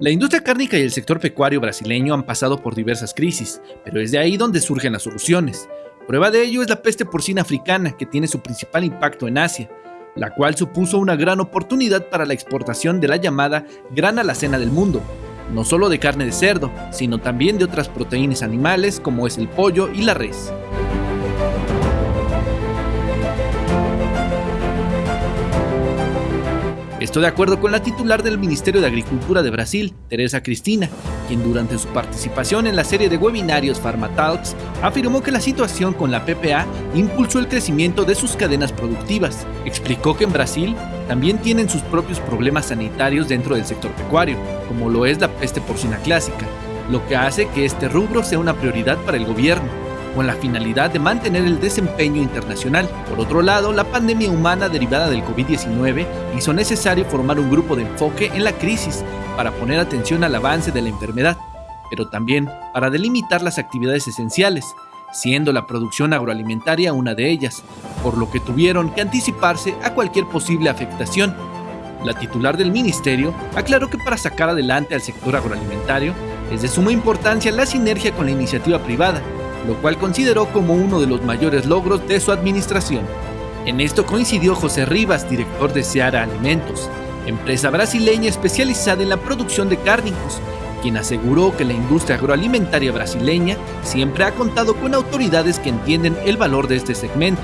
La industria cárnica y el sector pecuario brasileño han pasado por diversas crisis, pero es de ahí donde surgen las soluciones. Prueba de ello es la peste porcina africana, que tiene su principal impacto en Asia, la cual supuso una gran oportunidad para la exportación de la llamada gran alacena del mundo, no solo de carne de cerdo, sino también de otras proteínas animales como es el pollo y la res. Esto de acuerdo con la titular del Ministerio de Agricultura de Brasil, Teresa Cristina, quien durante su participación en la serie de webinarios PharmaTalks afirmó que la situación con la PPA impulsó el crecimiento de sus cadenas productivas. Explicó que en Brasil también tienen sus propios problemas sanitarios dentro del sector pecuario, como lo es la peste porcina clásica, lo que hace que este rubro sea una prioridad para el gobierno con la finalidad de mantener el desempeño internacional. Por otro lado, la pandemia humana derivada del COVID-19 hizo necesario formar un grupo de enfoque en la crisis para poner atención al avance de la enfermedad, pero también para delimitar las actividades esenciales, siendo la producción agroalimentaria una de ellas, por lo que tuvieron que anticiparse a cualquier posible afectación. La titular del ministerio aclaró que para sacar adelante al sector agroalimentario es de suma importancia la sinergia con la iniciativa privada, lo cual consideró como uno de los mayores logros de su administración. En esto coincidió José Rivas, director de Seara Alimentos, empresa brasileña especializada en la producción de cárnicos, quien aseguró que la industria agroalimentaria brasileña siempre ha contado con autoridades que entienden el valor de este segmento.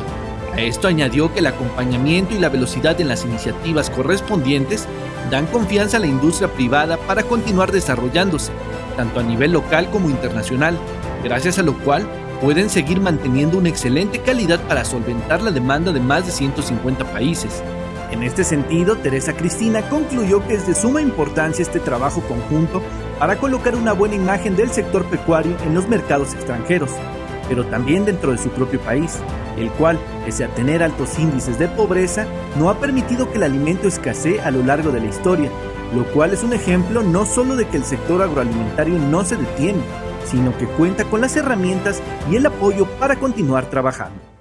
A esto añadió que el acompañamiento y la velocidad en las iniciativas correspondientes dan confianza a la industria privada para continuar desarrollándose, tanto a nivel local como internacional, gracias a lo cual pueden seguir manteniendo una excelente calidad para solventar la demanda de más de 150 países. En este sentido, Teresa Cristina concluyó que es de suma importancia este trabajo conjunto para colocar una buena imagen del sector pecuario en los mercados extranjeros, pero también dentro de su propio país, el cual, pese a tener altos índices de pobreza, no ha permitido que el alimento escasee a lo largo de la historia, lo cual es un ejemplo no solo de que el sector agroalimentario no se detiene, sino que cuenta con las herramientas y el apoyo para continuar trabajando.